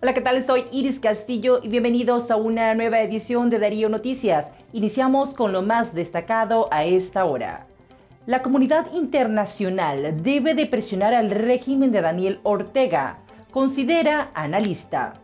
Hola, ¿qué tal? Soy Iris Castillo y bienvenidos a una nueva edición de Darío Noticias. Iniciamos con lo más destacado a esta hora. La comunidad internacional debe de presionar al régimen de Daniel Ortega, considera analista.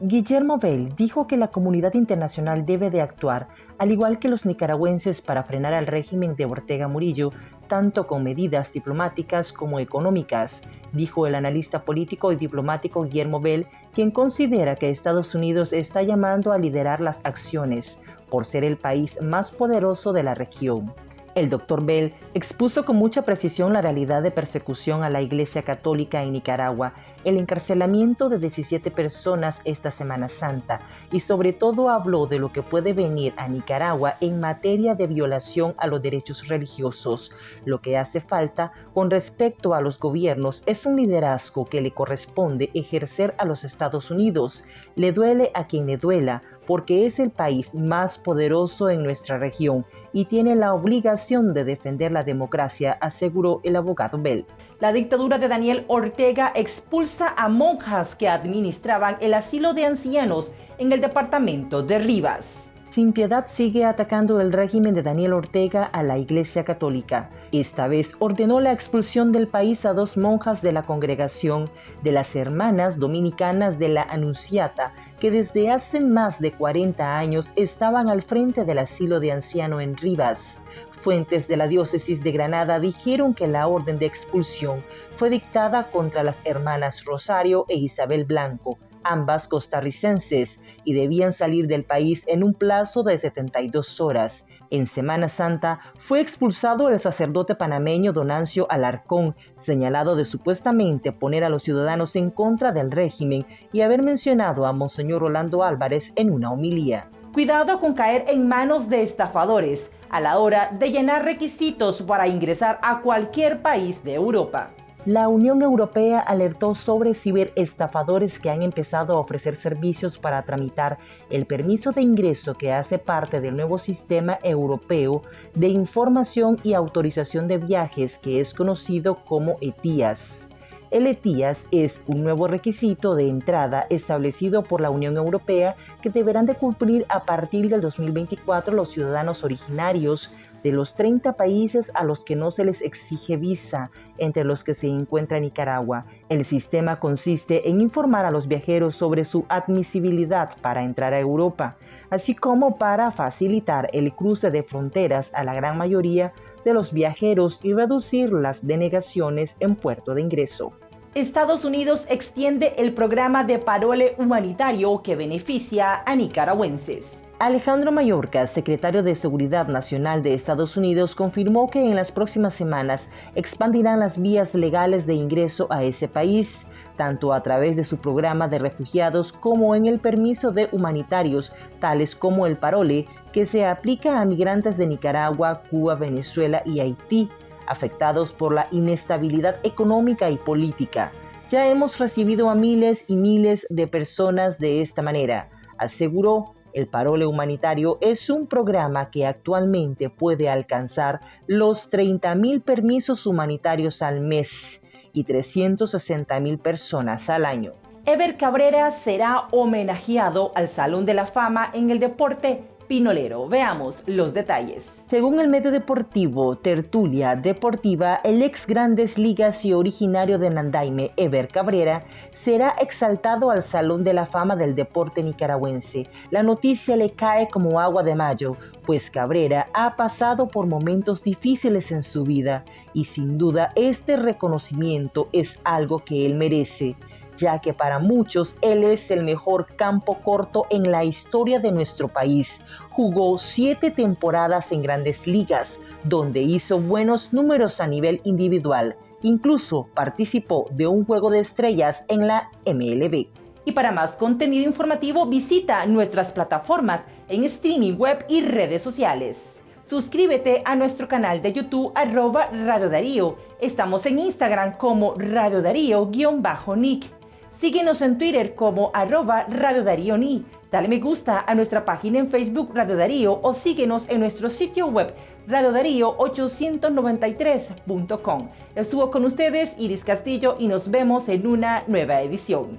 Guillermo Bell dijo que la comunidad internacional debe de actuar, al igual que los nicaragüenses, para frenar al régimen de Ortega Murillo, tanto con medidas diplomáticas como económicas, dijo el analista político y diplomático Guillermo Bell, quien considera que Estados Unidos está llamando a liderar las acciones por ser el país más poderoso de la región. El doctor Bell expuso con mucha precisión la realidad de persecución a la Iglesia Católica en Nicaragua, el encarcelamiento de 17 personas esta Semana Santa y sobre todo habló de lo que puede venir a Nicaragua en materia de violación a los derechos religiosos. Lo que hace falta con respecto a los gobiernos es un liderazgo que le corresponde ejercer a los Estados Unidos. Le duele a quien le duela, porque es el país más poderoso en nuestra región y tiene la obligación de defender la democracia, aseguró el abogado Bell. La dictadura de Daniel Ortega expulsa a monjas que administraban el asilo de ancianos en el departamento de Rivas. Sin piedad sigue atacando el régimen de Daniel Ortega a la Iglesia Católica. Esta vez ordenó la expulsión del país a dos monjas de la congregación de las Hermanas Dominicanas de la Anunciata, que desde hace más de 40 años estaban al frente del asilo de anciano en Rivas. Fuentes de la diócesis de Granada dijeron que la orden de expulsión fue dictada contra las hermanas Rosario e Isabel Blanco, ambas costarricenses, y debían salir del país en un plazo de 72 horas. En Semana Santa fue expulsado el sacerdote panameño Donancio Alarcón, señalado de supuestamente poner a los ciudadanos en contra del régimen y haber mencionado a Monseñor Rolando Álvarez en una homilía. Cuidado con caer en manos de estafadores a la hora de llenar requisitos para ingresar a cualquier país de Europa. La Unión Europea alertó sobre ciberestafadores que han empezado a ofrecer servicios para tramitar el permiso de ingreso que hace parte del nuevo sistema europeo de información y autorización de viajes que es conocido como ETIAS. El ETIAS es un nuevo requisito de entrada establecido por la Unión Europea que deberán de cumplir a partir del 2024 los ciudadanos originarios de los 30 países a los que no se les exige visa, entre los que se encuentra Nicaragua. El sistema consiste en informar a los viajeros sobre su admisibilidad para entrar a Europa, así como para facilitar el cruce de fronteras a la gran mayoría de los viajeros y reducir las denegaciones en puerto de ingreso. Estados Unidos extiende el programa de parole humanitario que beneficia a nicaragüenses. Alejandro Mayorkas, secretario de Seguridad Nacional de Estados Unidos, confirmó que en las próximas semanas expandirán las vías legales de ingreso a ese país, tanto a través de su programa de refugiados como en el permiso de humanitarios, tales como el parole, que se aplica a migrantes de Nicaragua, Cuba, Venezuela y Haití, afectados por la inestabilidad económica y política. Ya hemos recibido a miles y miles de personas de esta manera, aseguró el Parole Humanitario es un programa que actualmente puede alcanzar los 30.000 permisos humanitarios al mes y 360.000 personas al año. Ever Cabrera será homenajeado al Salón de la Fama en el deporte Pinolero. Veamos los detalles. Según el medio deportivo Tertulia Deportiva, el ex Grandes Ligas y originario de Nandaime, Ever Cabrera, será exaltado al Salón de la Fama del Deporte Nicaragüense. La noticia le cae como agua de mayo, pues Cabrera ha pasado por momentos difíciles en su vida y sin duda este reconocimiento es algo que él merece ya que para muchos él es el mejor campo corto en la historia de nuestro país. Jugó siete temporadas en grandes ligas, donde hizo buenos números a nivel individual. Incluso participó de un juego de estrellas en la MLB. Y para más contenido informativo visita nuestras plataformas en streaming web y redes sociales. Suscríbete a nuestro canal de YouTube arroba Radio Darío. Estamos en Instagram como Radio Darío-Nick. Síguenos en Twitter como arroba Radio Darío Ni. Dale me gusta a nuestra página en Facebook Radio Darío o síguenos en nuestro sitio web radiodarío893.com. Estuvo con ustedes Iris Castillo y nos vemos en una nueva edición.